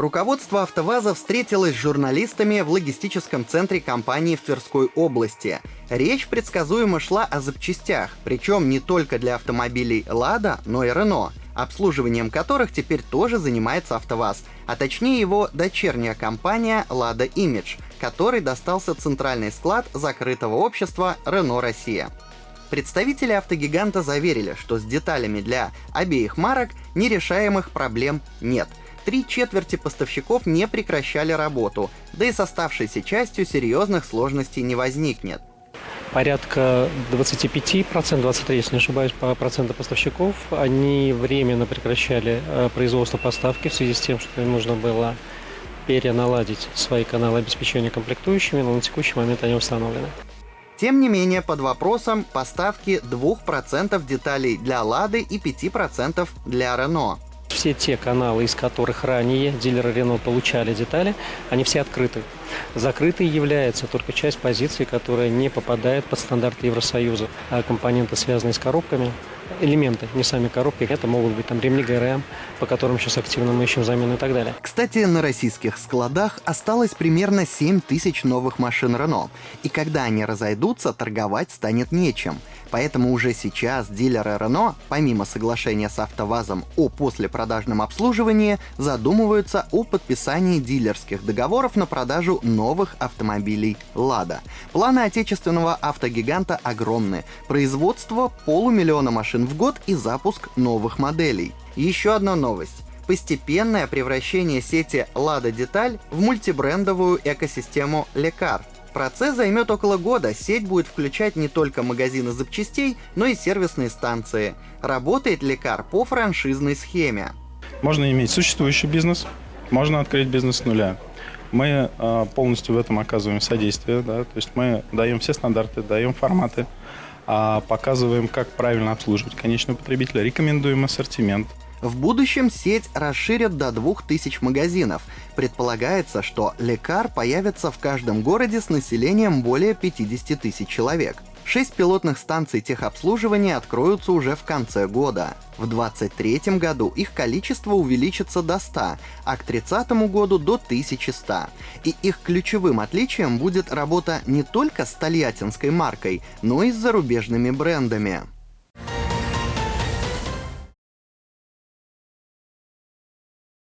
Руководство «АвтоВАЗа» встретилось с журналистами в логистическом центре компании в Тверской области. Речь предсказуемо шла о запчастях, причем не только для автомобилей «Лада», но и «Рено», обслуживанием которых теперь тоже занимается «АвтоВАЗ», а точнее его дочерняя компания «Лада Имидж», которой достался центральный склад закрытого общества «Рено Россия». Представители автогиганта заверили, что с деталями для обеих марок нерешаемых проблем нет — три четверти поставщиков не прекращали работу, да и с оставшейся частью серьезных сложностей не возникнет. Порядка 25%, 23, если не ошибаюсь, по проценту поставщиков, они временно прекращали э, производство поставки в связи с тем, что им нужно было переналадить свои каналы обеспечения комплектующими, но на текущий момент они установлены. Тем не менее, под вопросом поставки 2% деталей для «Лады» и 5% для «Рено» все те каналы, из которых ранее дилеры Рено получали детали, они все открыты. Закрытой является только часть позиций, которая не попадает под стандарты Евросоюза. А компоненты, связанные с коробками, элементы, не сами коробки, это могут быть там ремни ГРМ, по которым сейчас активно мы ищем замену и так далее. Кстати, на российских складах осталось примерно 7 тысяч новых машин Renault, и когда они разойдутся, торговать станет нечем. Поэтому уже сейчас дилеры Renault, помимо соглашения с АвтоВАЗом о послепродажном обслуживании, задумываются о подписании дилерских договоров на продажу новых автомобилей «Лада». Планы отечественного автогиганта огромны. Производство полумиллиона машин в год и запуск новых моделей. Еще одна новость постепенное превращение сети «Лада Деталь» в мультибрендовую экосистему «Лекар», Процесс займет около года, сеть будет включать не только магазины запчастей, но и сервисные станции. Работает лекар по франшизной схеме. Можно иметь существующий бизнес, можно открыть бизнес с нуля. Мы э, полностью в этом оказываем содействие, да, то есть мы даем все стандарты, даем форматы, э, показываем, как правильно обслуживать конечного потребителя, рекомендуем ассортимент, в будущем сеть расширят до 2000 магазинов. Предполагается, что лекар появится в каждом городе с населением более 50 тысяч человек. Шесть пилотных станций техобслуживания откроются уже в конце года. В 2023 году их количество увеличится до 100, а к 2030 году до 1100. И их ключевым отличием будет работа не только с тольяттинской маркой, но и с зарубежными брендами.